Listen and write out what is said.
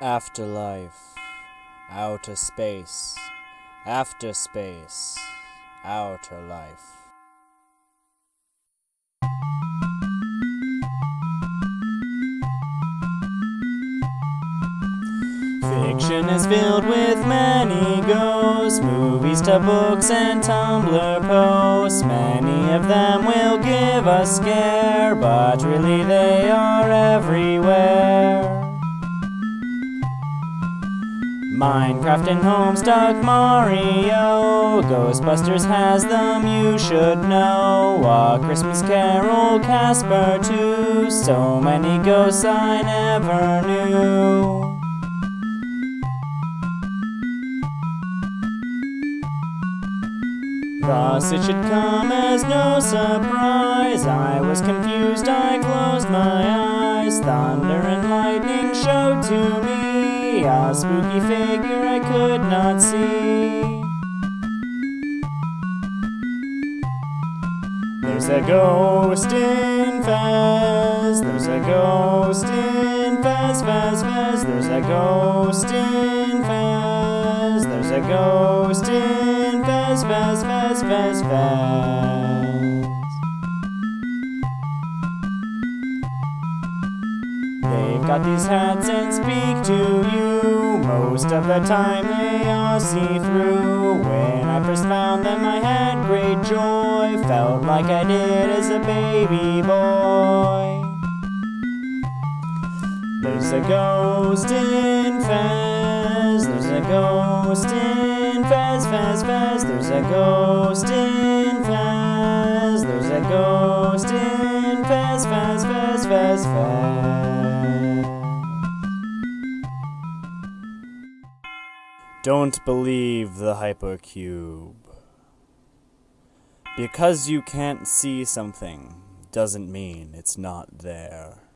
Afterlife, outer space, after space, outer life. Fiction is filled with many ghosts, movies to books and Tumblr posts. Many of them will give a scare, but really they are everywhere. Minecraft and Homestuck Mario, Ghostbusters has them, you should know. A Christmas Carol, Casper too, so many ghosts I never knew. Thus it should come as no surprise. I was confused, I closed my eyes. Thunder and lightning showed to me a spooky figure I could not see. There's a ghost in Fez, there's a ghost in Fez, Fez, Fez, there's a ghost in Fez, there's a ghost in Fez, Fez, Fez, Fez, Fez. They've got these hats and speak to you. Most of the time they are see through. When I first found them, I had great joy. Felt like I did as a baby boy. There's a ghost in Fez. There's a ghost in Fez, Fez, Fez. There's a ghost in Fez. There's a ghost in Fez, Fez, Fez, Fez, Fez. Don't believe the hypercube. Because you can't see something doesn't mean it's not there.